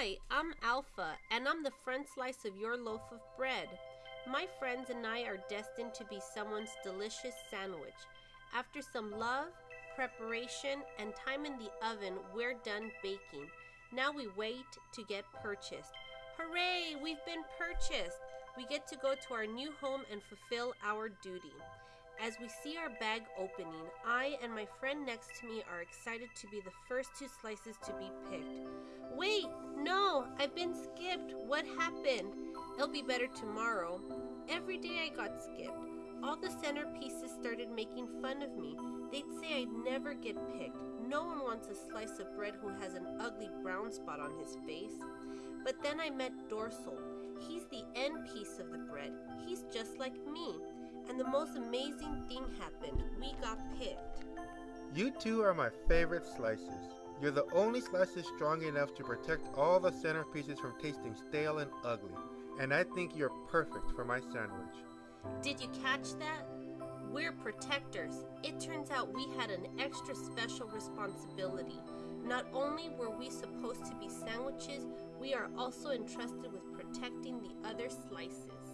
Hi, I'm Alpha, and I'm the front slice of your loaf of bread. My friends and I are destined to be someone's delicious sandwich. After some love, preparation, and time in the oven, we're done baking. Now we wait to get purchased. Hooray, we've been purchased! We get to go to our new home and fulfill our duty. As we see our bag opening, I and my friend next to me are excited to be the first two slices to be picked. Wait, I've been skipped. What happened? It'll be better tomorrow. Every day I got skipped. All the centerpieces started making fun of me. They'd say I'd never get picked. No one wants a slice of bread who has an ugly brown spot on his face. But then I met Dorsal. He's the end piece of the bread. He's just like me. And the most amazing thing happened. We got picked. You two are my favorite slices. You're the only slices strong enough to protect all the centerpieces from tasting stale and ugly. And I think you're perfect for my sandwich. Did you catch that? We're protectors. It turns out we had an extra special responsibility. Not only were we supposed to be sandwiches, we are also entrusted with protecting the other slices.